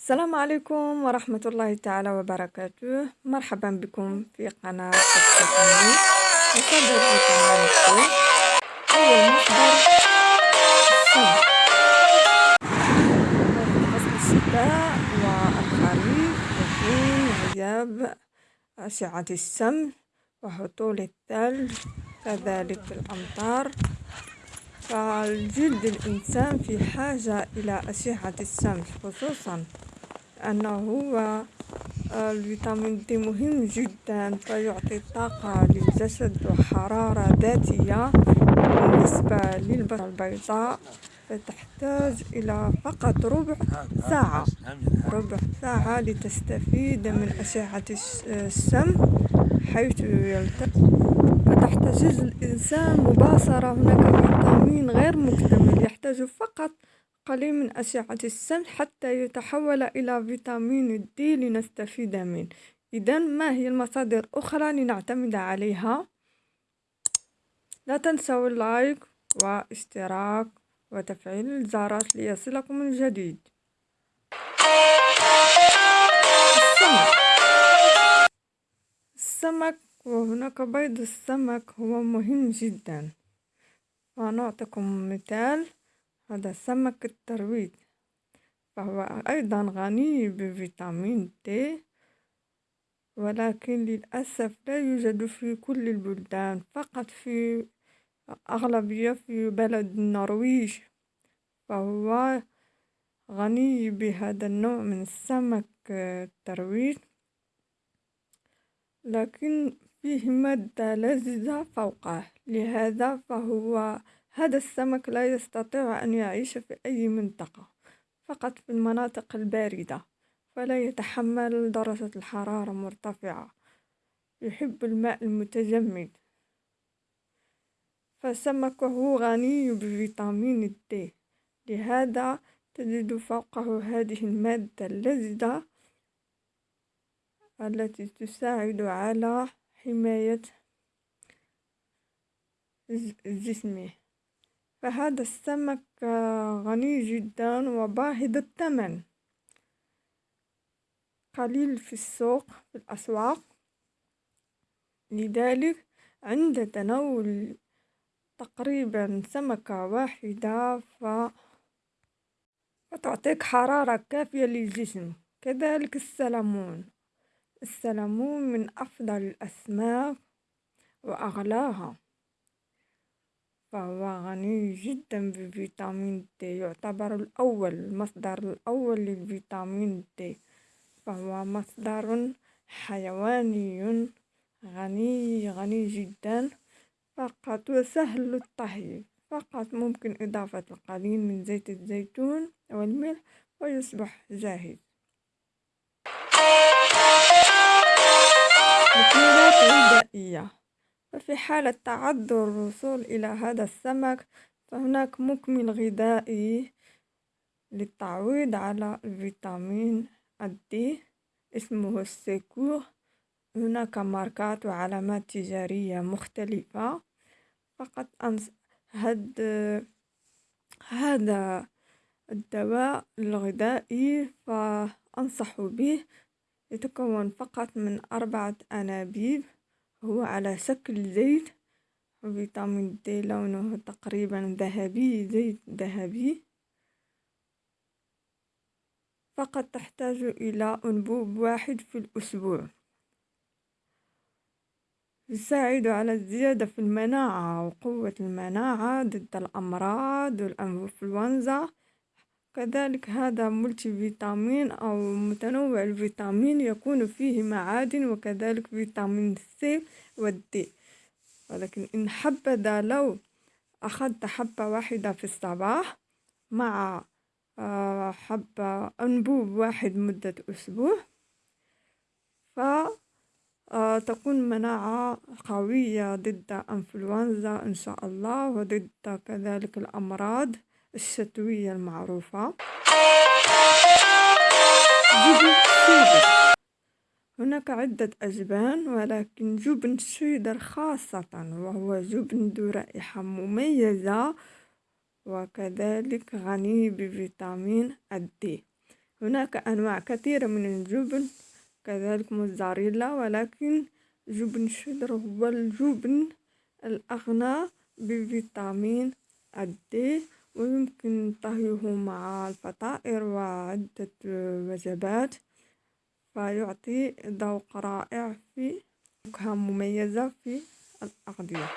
السلام عليكم ورحمة الله تعالى وبركاته. مرحبا بكم في قناة التقني مصدر القناة هو مصدر السمع فصل الشتاء والخريف يكون غياب أشعة الشمس وهطول الثلج كذلك الأمطار. فالجلد الإنسان في حاجة إلى أشعة الشمس خصوصا أنه الفيتامين دي مهم جدا فيعطي طاقة للجسد وحرارة ذاتية بالنسبة للبشرة البيضاء فتحتاج إلى فقط ربع ساعة. ربع ساعة لتستفيد من أشعة الشمس حيث فتحتاج الإنسان مباشرة هناك فيتامين غير مكتمل يحتاج فقط قليل من أشعة الشمس حتى يتحول إلى فيتامين دي لنستفيد منه. إذا ما هي المصادر الأخرى لنعتمد عليها؟ لا تنسوا اللايك واشتراك وتفعيل الجرس ليصلكم الجديد. السمك. السمك وهناك بيض السمك هو مهم جدا. ونعطيكم مثال. هذا سمك الترويج. فهو أيضا غني بفيتامين د ولكن للأسف لا يوجد في كل البلدان فقط في أغلبية في بلد النرويج. فهو غني بهذا النوع من السمك الترويج. لكن فيه مادة لزجة فوقه لهذا فهو هذا السمك لا يستطيع أن يعيش في أي منطقة فقط في المناطق الباردة فلا يتحمل درجة الحرارة مرتفعة. يحب الماء المتجمد. فسمكه غني بفيتامين د لهذا تجد فوقه هذه المادة اللزجة التي تساعد على حماية جسمه فهذا السمك غني جدا وباهظ الثمن. قليل في السوق في الأسواق. لذلك عند تناول تقريبا سمكة واحدة ف... فتعطيك حرارة كافية للجسم. كذلك السلمون السلمون من أفضل الأسماك وأغلاها. فهو غني جدا بفيتامين دي يعتبر الأول المصدر الأول للفيتامين دي. فهو مصدر حيواني غني غني جدا فقط وسهل الطهي فقط ممكن إضافة القليل من زيت الزيتون والملح ويصبح جاهز. مكملات غذائية. ففي حالة تعذر الوصول إلى هذا السمك فهناك مكمل غذائي للتعويض على الفيتامين D اسمه السيكور هناك ماركات وعلامات تجارية مختلفة. فقط أنص هاد هذا الدواء الغذائي فأنصح به يتكون فقط من أربعة أنابيب. هو على شكل زيت فيتامين دي لونه تقريبا ذهبي زيت ذهبي. فقط تحتاج إلى أنبوب واحد في الأسبوع. يساعد على الزيادة في المناعة وقوة المناعة ضد الأمراض والإنفلونزا. كذلك هذا ملتي فيتامين أو متنوع الفيتامين يكون فيه معادن وكذلك فيتامين سي والدي. ولكن إن حبذا لو أخذت حبة واحدة في الصباح مع آه، حبة أنبوب واحد مدة أسبوع فتكون آه، مناعة قوية ضد أنفلونزا إن شاء الله وضد كذلك الأمراض. الشتوية المعروفة. شيدر هناك عدة أجبان ولكن جبن شيدر خاصة وهو جبن ذو رائحة مميزة وكذلك غني بفيتامين الدي. هناك أنواع كثيرة من الجبن كذلك موزاريلا ولكن جبن الشدر هو الجبن الأغنى بفيتامين الدي. ويمكن طهيه مع الفطائر وعدة وجبات فيعطي ذوق رائع في نكهة مميزة في الأغذية.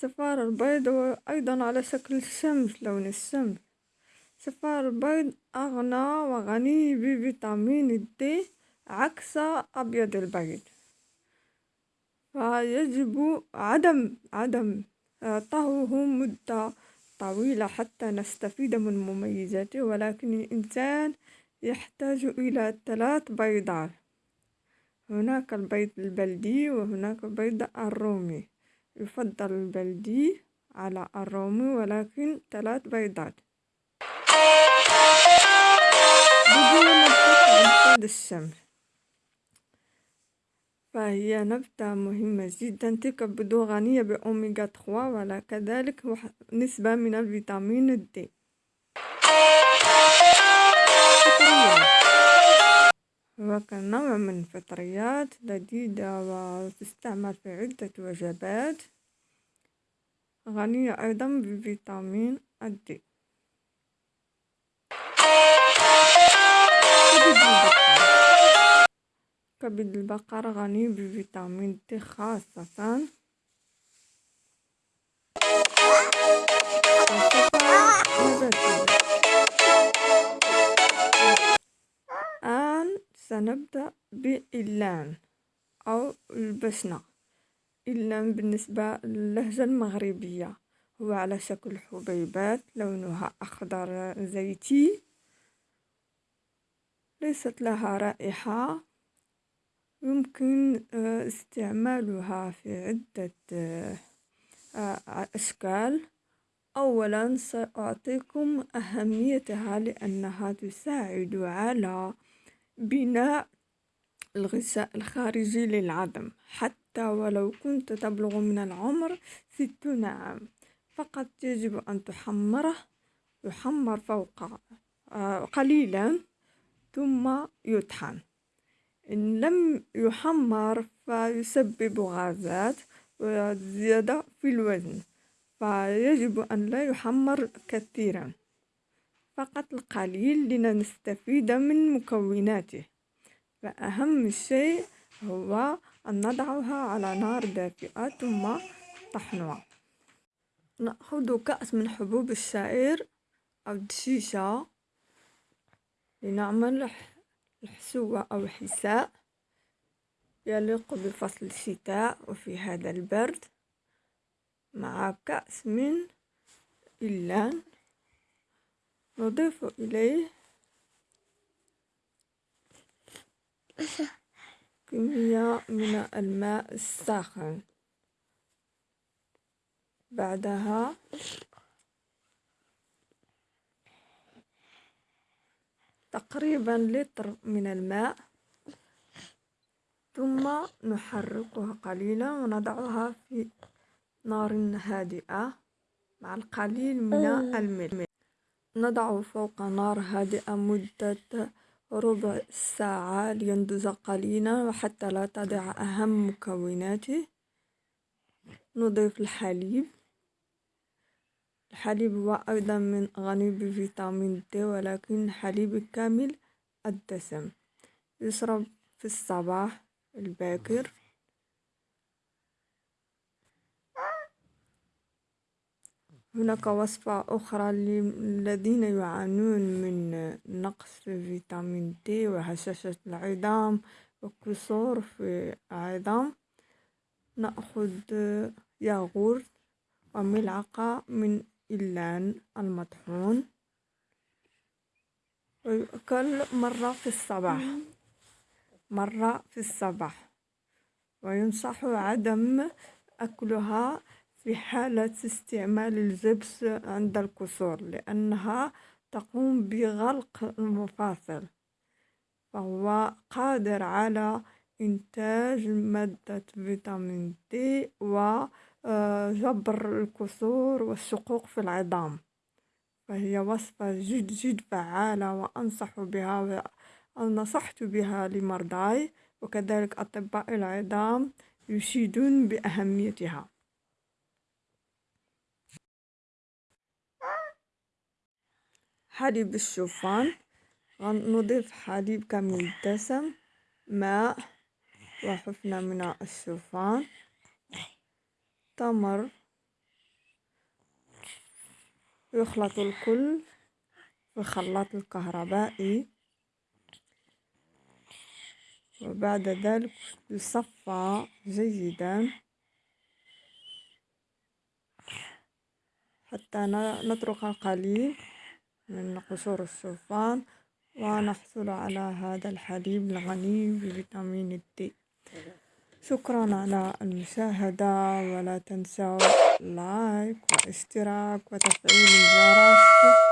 صفار البيض أيضا على شكل الشمس لون الشمس. صفار البيض أغنى وغني بفيتامين الدي عكس أبيض البيض. فيجب عدم عدم طهوه مدة طويلة حتى نستفيد من مميزاته ولكن الإنسان يحتاج إلى ثلاث بيضات. هناك البيض البلدي وهناك البيض الرومي. يفضل البلدي على الرومي ولكن ثلاث بيضات. بدون الشمس. فهي نبتة مهمة جدا تبدو غنية بأوميغا 3 وكذلك نسبة من الفيتامين دي وكنوع من الفطريات لذيذة وتستعمل في عدة وجبات. غنية أيضا بفيتامين الدي كبد البقر غني بفيتامين د خاصة. الآن سنبدأ بإلان أو البسنة إلان بالنسبة للهجة المغربية هو على شكل حبيبات لونها أخضر زيتي. ليست لها رائحة. يمكن آه، استعمالها في عدة آه، آه، أشكال. أولا سأعطيكم أهميتها لأنها تساعد على بناء الغشاء الخارجي للعظم حتى ولو كنت تبلغ من العمر ستون عام. فقط يجب أن تحمره يحمر فوق قليلا ثم يطحن. إن لم يحمر فيسبب غازات وزيادة في الوزن فيجب أن لا يحمر كثيرا فقط القليل لنستفيد من مكوناته. فأهم شيء هو أن نضعها على نار دافئة ثم طحنها نأخذ كأس من حبوب الشعير أو الدشيشة لنعمل الحسوة أو حساء يليق بفصل الشتاء وفي هذا البرد مع كأس من اللان نضيف إليه كمية من الماء الساخن. بعدها تقريبا لتر من الماء ثم نحركها قليلا ونضعها في نار هادئة مع القليل من الملح نضع فوق نار هادئة مدة ربع ساعة لينضج قليلا وحتى لا تضع أهم مكوناته. نضيف الحليب. الحليب هو أيضا من غني بفيتامين د ولكن حليب كامل الدسم. يشرب في الصباح الباكر. هناك وصفة أخرى للذين يعانون من نقص في فيتامين دي وهشاشة العظام وكسور في العظام. نأخذ ياغورت وملعقة من اللان المطحون. ويؤكل مرة في الصباح. مرة في الصباح. وينصح عدم أكلها في حالة استعمال الجبس عند الكسور لأنها تقوم بغلق المفاصل فهو قادر على إنتاج مادة فيتامين دي و جبر الكسور والشقوق في العظام. فهي وصفة جد جد فعالة وأنصح بها نصحت بها لمرضاي وكذلك أطباء العظام يشيدون بأهميتها. حليب الشوفان. نضيف حليب كامل الدسم ماء وحفنة من الشوفان. تمر. يخلط الكل في الخلاط الكهربائي. وبعد ذلك يصفى جيدا حتى نترك القليل من قشور الشوفان ونحصل على هذا الحليب الغني بفيتامين الدي. شكرا على المشاهدة ولا تنسوا لايك واشتراك وتفعيل الجرس.